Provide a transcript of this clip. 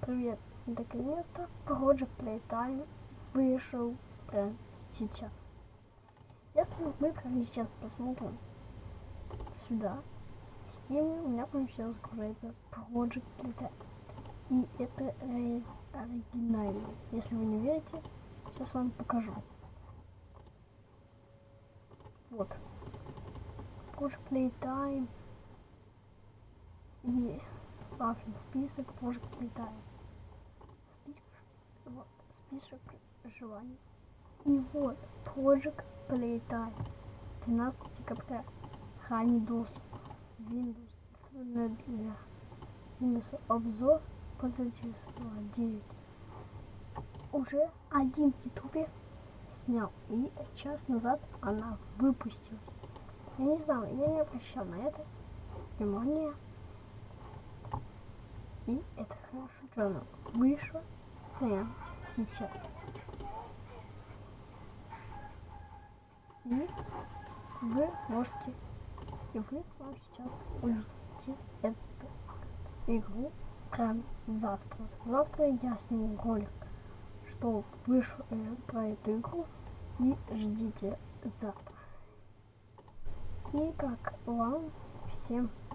Привет! Наконец-то Project Playtime вышел прямо сейчас. Если мы прямо сейчас посмотрим сюда, в Steam у меня прямо сейчас загружается Project Playtime. И это оригинальный. Если вы не верите, сейчас вам покажу. Вот. Project Playtime. Вафельный список Project Playtime. Список, вот, список желаний. И вот, Project Playtime. 12 декабря. Ранний доступ. Windows. Доступно для Windows обзор пользовательства 9. Уже один в Ютубе снял. И час назад она выпустилась. Я не знаю, я не обращал на это внимания. И это хорошо, что она вышла прямо сейчас. И вы можете, и вы вам сейчас увидите эту игру прям завтра. Завтра я сниму ролик, что вышло э, про эту игру. И ждите завтра. И как вам всем